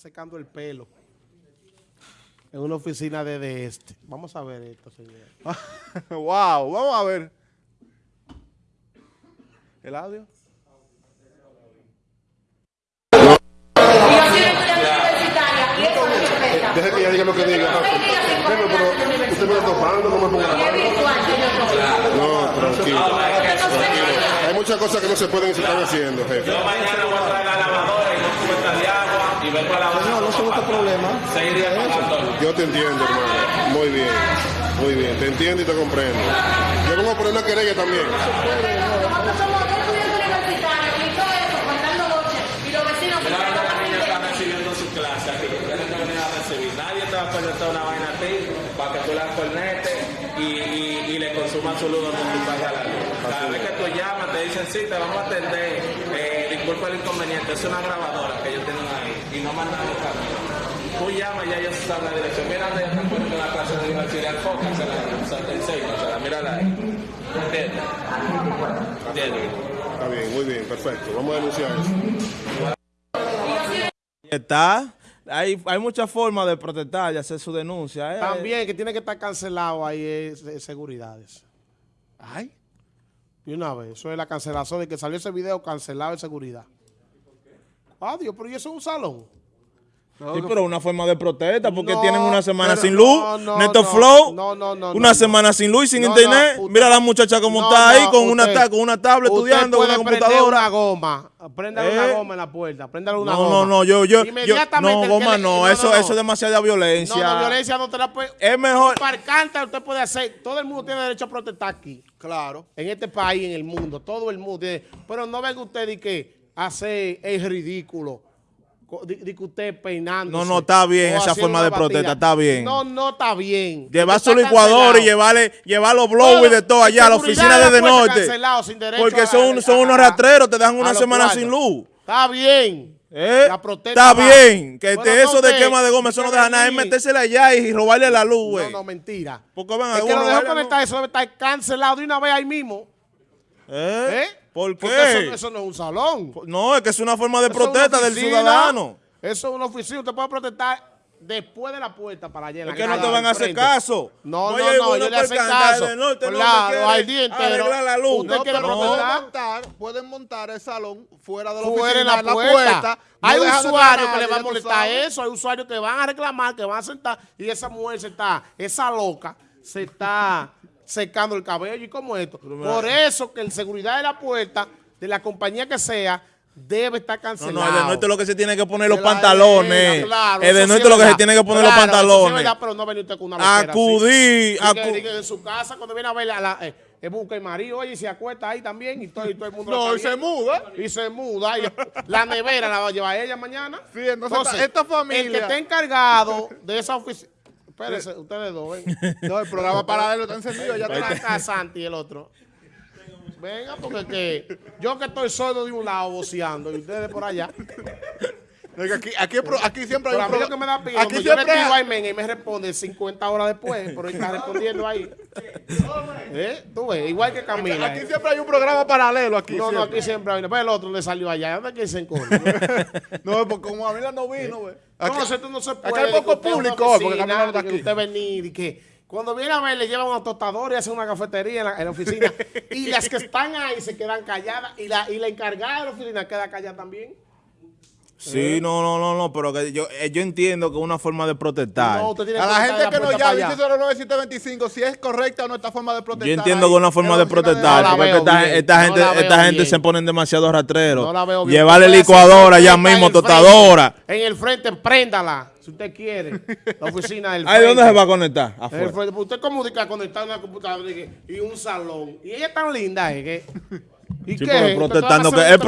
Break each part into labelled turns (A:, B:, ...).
A: secando el pelo. En una oficina de, de este. Vamos a ver esto, señor.
B: wow, vamos a ver. ¿El audio?
C: Deje que ella diga lo que diga. Pero, pero usted me está topando, no me ponga la mano. No, tranquilo. Hay muchas cosas que no se pueden estar haciendo, jefe.
D: Yo mañana voy a traer la lavadora y dos cubetas de agua y vengo a lavar.
A: No, no se busca problema.
C: Yo te entiendo, hermano. Muy bien. Muy bien. Te entiendo y te comprendo. Yo vengo a poner una querella también.
E: Nosotros somos dos estudiantes universitarios y todo eso, contando noches, y los vecinos se
D: Claro,
E: quedan
D: la niña está
E: atendiendo.
D: recibiendo su clase aquí. Tienen que venir a recibir. Nadie te va a conectar una vaina a ti para que tú la conectes y, y, y le consumas su luz donde tú vayas a la luz. Cada vez que tú llamas, te dicen, sí, te vamos a atender. Eh, disculpa el inconveniente, es una grabadora que ellos tienen ahí y no mandan el camino. Tú llamas y ya ellos saben la dirección. Mira de la clase de universidad, enfócasela, te enseño, o sea, mírala ahí. ¿Entiendes? ¿Entiendes?
C: Está bien, muy bien, perfecto. Vamos a denunciar eso.
B: Está. Hay, hay muchas formas de protestar y hacer su denuncia. ¿eh?
A: También que tiene que estar cancelado ahí es, es seguridades.
B: Ay.
A: Y una vez, eso es la cancelación de que salió ese video cancelado de seguridad. Adiós, pero ¿y eso es un salón?
B: Sí, pero una forma de protesta porque
A: No,
B: tienen una semana sin
A: no,
B: luz,
A: no,
B: Neto
A: no,
B: Flow,
A: no, no, no,
B: una
A: no,
B: semana sin luz y sin
A: No,
B: internet.
A: no, usted-
B: Mira la muchacha como
A: No,
B: está ahí
A: no,
B: con una
A: usted-
B: con una tablet estudiando con una computadora.
A: una goma, préndale una
B: Eh.
A: goma en la puerta, préndale una
B: No,
A: goma.
B: no, no, yo, yo, yo
A: Inmediatamente
B: no, goma
A: le-
B: no, eso, eso es demasiada violencia.
A: No, no, violencia no te la puede...
B: Es mejor.
A: Parcanta usted puede hacer, todo el mundo tiene derecho a protestar aquí.
B: Claro.
A: en este país, en el mundo, todo el mundo. tiene- Pero no venga usted y que hace el ridículo. De, que usted peinando.
B: No, no, está bien esa forma de protesta, está bien.
A: No, no está bien.
B: Llevar su licuador y llevarle, llevar los blow y de todo allá a la oficina de
A: de
B: Norte. Porque son, son unos rastreros, te dan una semana sin luz.
A: Está bien.
B: ¿Eh?
A: La protesta
B: Está
A: va.
B: bien, que
A: Pero
B: te-
A: no
B: eso de quema de goma, eso no deja nada, es metérsela allá y robarle la luz,
A: No,
B: güey.
A: no, mentira.
B: Porque van a
A: Es que lo dejó conectar, eso debe estar cancelado de una vez ahí mismo.
B: ¿Eh?
A: ¿Eh?
B: ¿Por
A: Porque
B: qué?
A: Eso, eso no es un salón.
B: No, es que es una forma de
A: Eso
B: protesta del ciudadano.
A: Eso es una oficina. Usted puede protestar después de la puerta para allá. en la
B: Es que no te van a hacer caso.
A: No, no, no,
B: uno
A: yo le hacen caso.
B: no,
A: Claro, al día entero.
B: la luz.
A: Usted
B: No,
A: quiere protestar.
B: no.
F: montar, pueden montar el salón fuera de la
A: Fuera
F: oficina,
A: en la puerta.
F: No
A: hay usuarios que le va a molestar eso. Hay usuarios que van a reclamar, que van a sentar. Y esa mujer se está, esa loca, se está secando el cabello. ¿Y como esto? Por eso que el seguridad de la puerta, de la compañía que sea, debe estar
B: No,
A: cancelado.
B: no, el de norte lo que se tiene que poner los pantalones.
A: claro,
B: el de
A: sí es
B: lo que se tiene que poner
A: Claro,
B: los
A: eso sí
B: pantalones.
A: verdad, pero no venir usted con una loquera así.
B: Acudir,
A: Dice
B: acu-
A: dice que en su casa, cuando viene a ver a la, eh, eh, busca el marido, oye, y se acuesta ahí también, y todo, y todo el mundo
F: No, y se muda.
A: Y se muda, y la nevera la va a llevar ella mañana.
F: Sí, entonces esta- esta familia-
A: El que esté encargado de esa oficina, espérense, ustedes dos, ven.
F: No, el programa paralelo está encendido, ya está.
A: acá, Santi y el otro. Venga, porque que yo que estoy sordo de un lado voceando, y ustedes por allá.
F: Aquí, aquí, aquí siempre hay un programa-
A: que me da pila,
F: Aquí
A: yo le
F: siempre
A: escribo
F: hay-
A: a y me responde 50 horas después, pero él está respondiendo ahí. ¿Eh? Tú ves, igual que Camila.
F: Aquí
A: ¿eh?
F: siempre hay un programa paralelo aquí.
A: No, no,
F: siempre.
A: aquí siempre hay uno. Pero el otro le salió allá. ¿Dónde que se encuentra?
F: No, porque como Camila no vino, güey. Aquí-
A: No, esto no se puede.
F: hay poco público hoy, porque
A: oficina,
F: Camila no está aquí.
A: usted venir y que cuando viene a ver le llevan a tostador y hacen una cafetería en la, en la oficina. y las que están ahí se quedan calladas y la, y la encargada de la oficina queda callada también.
B: Sí, no, no, no, no, pero que yo, eh, yo entiendo que es una forma de protestar.
A: No, usted tiene
F: A la gente que nos llama,
A: para allá.
F: 809-725, si es correcta o no esta forma de protestar.
B: Yo entiendo que es una forma
F: ahí,
B: de protestar,
A: No
B: porque esta, esta gente, esta gente se ponen demasiado rastreros.
A: No la veo bien.
B: Llevarle licuadora
A: en
B: mismo, tostadora.
A: frente. En el frente, préndala, si usted quiere. La oficina del frente.
B: ¿dónde se va a conectar?
A: En el
B: Afuera.
A: frente. Usted comunica conectar una computadora y un salón. Y ella es tan linda, ¿eh? Que, ¿Y
B: Sí, que, es protestando que están, es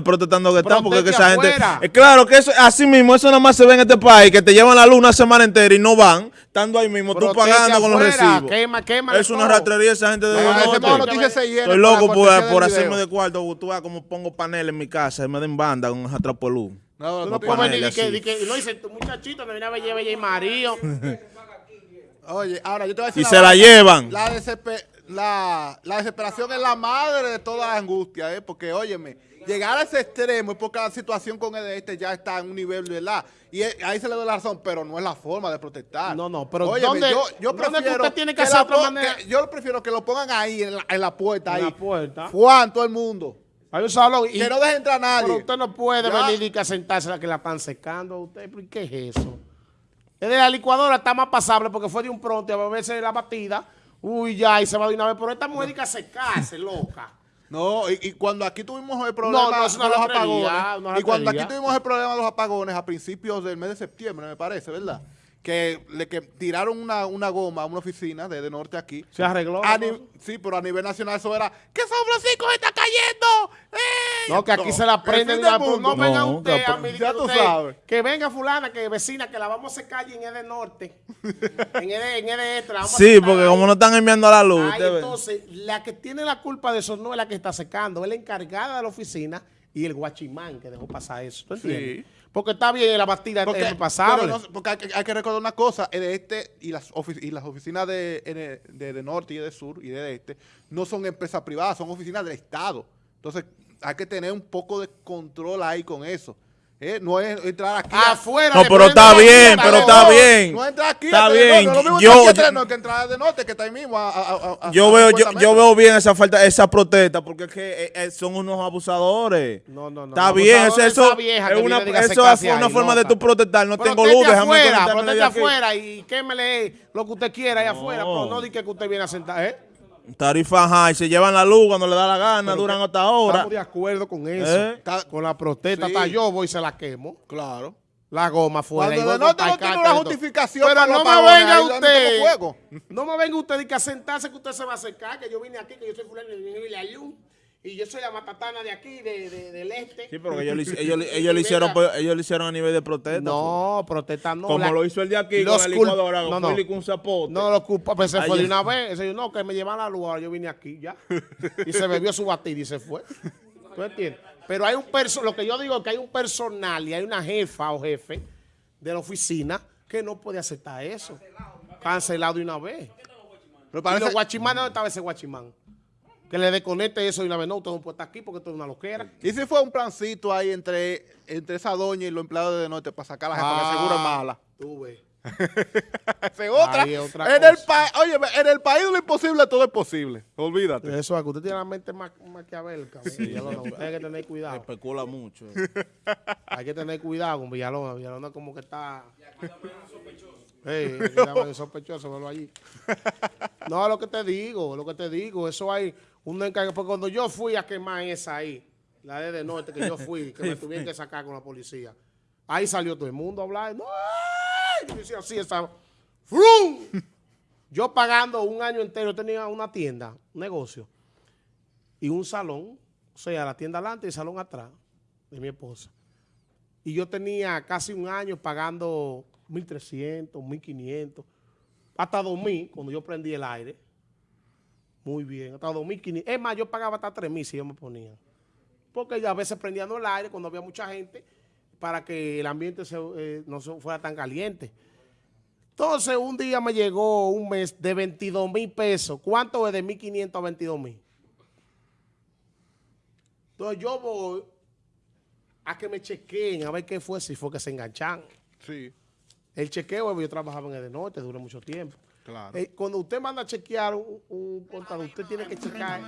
B: protestando que están, porque es que esa gente... Es claro que eso, así mismo, eso nada más se ve en este país, que te llevan la luz una semana entera y no van, estando ahí mismo, tú pagando con los recibos.
A: quema, quema
B: es una rastrería esa gente de
F: ese
B: Norte. Estoy loco por, por hacerme de cuarto, tú vas como pongo paneles en mi casa, y me den banda con esa trapo de luz.
F: No, no,
A: no
B: No
A: puedes venir y
B: paneles
A: que,
B: así.
A: y que- y no dice tu muchachito, me viene a ver, bella y marido.
F: Oye, ahora yo te voy a decir
B: Y se la llevan.
F: La DCP, la, la desesperación es la madre de toda la angustia, ¿eh? Porque, óyeme, llegar a ese extremo es porque la situación con el este ya está en un nivel, ¿verdad? Y eh, ahí se le da la razón, pero no es la forma de protestar.
A: No, no, pero
F: Óyeme,
A: ¿dónde-
F: yo, yo
A: dónde que
F: prefiero
A: usted tiene que
F: la
A: hacer otra
F: pon-
A: manera?
F: que- yo prefiero que lo pongan ahí, en la, en la puerta,
A: En
F: ahí.
A: la puerta.
F: Juan, todo el mundo.
A: Hay un salón y
F: Que no deje entrar a nadie.
A: pero usted no puede
F: Ya.
A: venir y que sentarse la que la están secando a usted. ¿Pero qué es eso? Es de la licuadora está más pasable porque fue de un pronto y a veces la batida. Uy, ya, y se va de una vez. Pero esta mujer dice a secarse, loca.
F: No, y, y cuando aquí tuvimos el problema
A: no, una
F: de los apagones, y cuando aquí tuvimos el problema de los apagones a principios del mes de septiembre, me parece, ¿verdad? Que le que tiraron una, una goma a una oficina de, de norte aquí.
A: Se arregló.
F: A sí, pero a nivel nacional eso era que San Francisco está cayendo. ¡Eh!
A: No, que aquí se la prenden. la-
F: mundo.
A: no venga
B: No,
A: usted
B: que-
A: a mí,
F: ya
A: que
F: tú
A: usted-
F: sabes.
A: Que venga fulana, que vecina, que la vamos a secar allí en el de norte. en el en el de este, la vamos a
B: Sí, porque
A: ahí.
B: como no están enviando a la luz.
A: Ay, entonces, la que tiene la culpa de eso no es la que está secando, es la encargada de la oficina y el guachimán que dejó pasar eso. ¿Tú entiendes? Porque está bien, la batida
F: Porque,
A: es pasable.
F: pero no- porque hay, que- hay que recordar una cosa, el de este y las, ofi- y las oficinas de, de norte y de sur y de este no son empresas privadas, son oficinas del Estado. Entonces hay que tener un poco de control ahí con eso. ¿eh? No es entrar aquí. a-
A: Afuera.
B: No, pero está bien, pero
A: no.
B: está bien.
F: No entra aquí.
B: Está bien. Yo-
F: entrar que entrar de norte, que está ahí mismo.
B: Yo veo, yo,
F: 50
B: yo veo bien esa falta, esa protesta, porque es que eh, eh, son unos abusadores.
A: No, no, no.
B: Está bien, eso, eso es una, eso es una forma de tu protestar. No tengo luz, déjame
A: afuera, proteste
B: aquí.
A: afuera y quémele lo que usted quiera ahí afuera, pero no diga que usted viene a sentar, ¿eh?
B: Tarifa high, se llevan la luz cuando le da la gana, duran hasta ahora.
A: Estamos de acuerdo con eso.
B: ¿Eh?
A: Con la protesta,
F: Sí.
A: hasta yo voy y se la quemo.
F: Claro.
A: La goma fuera.
F: Cuando
A: y
F: norte no tiene una
A: y
F: justificación
A: Pero
F: para
A: no me venga usted. No me venga usted y que a sentarse que usted se va a acercar, que yo vine aquí, que yo soy fulano y la luz. Y yo soy la matatana de aquí, de, de- del este.
B: Sí, pero ellos, ellos,
A: Y-
B: ellos lo
A: y
B: hicieron, pues, ellos lo hicieron a nivel de protesta.
A: No, protesta no.
B: Como
A: la-
B: lo hizo el de aquí
A: los
B: con la licuadora,
A: no,
B: con
A: no.
B: Con un zapote.
A: No lo culpa, pero se fue de una vez. Ese yo, no, que me llevan la luz, ahora yo vine aquí ya. Y se bebió su batida y se fue. ¿Tú entiendes? Pero hay un perso lo que yo digo es que hay un personal y hay una jefa o jefe de la oficina que no puede aceptar eso. Cancelado de una vez.
F: Pero
A: Y
F: parece,
A: los guachimanes, ¿dónde estaba ese guachimán? Que le desconecte eso una vez. No, usted no puede estar aquí porque esto es una loquera.
F: ¿Y si fue un plancito ahí entre, entre esa doña y los empleados de norte para sacar a la jefa que seguro es mala?
A: Tú ves.
F: Es otra.
A: Otra
F: en, el
A: cosa.
F: pa- oye, en el país de lo imposible todo es posible. Olvídate.
A: Eso es que usted tiene la mente ma maquiavélica. Villalona. Usted hay que tener cuidado.
B: Especula mucho.
A: Hay que tener cuidado con Villalona. Villalona como que está... Ey, que llaman de sospechoso, verlo allí. No, lo que te digo, lo que te digo, eso hay un encargo. Porque cuando yo fui a quemar esa ahí, la de, de norte, que yo fui, que me tuvieron que sacar con la policía, ahí salió todo el mundo a hablar. No, yo decía así, estaba. ¡Frum! Yo pagando un año entero, tenía una tienda, un negocio, y un salón, o sea, la tienda adelante y el salón atrás, de mi esposa. Y yo tenía casi un año pagando 1.300, 1.500, hasta 2.000 cuando yo prendí el aire. Muy bien, hasta 2.500. Es más, yo pagaba hasta 3.000 si yo me ponía. Porque a veces prendiendo el aire cuando había mucha gente para que el ambiente eh, no fuera tan caliente. Entonces, un día me llegó un mes de 22 mil pesos. ¿Cuánto es de 1.500 a 22 mil? Entonces, yo voy a que me chequeen a ver qué fue, si fue que se enganchan.
F: Sí,
A: El chequeo, yo trabajaba en el de norte, duré mucho tiempo.
F: claro.
A: Eh, cuando usted manda a chequear un, un contador, usted tiene que checar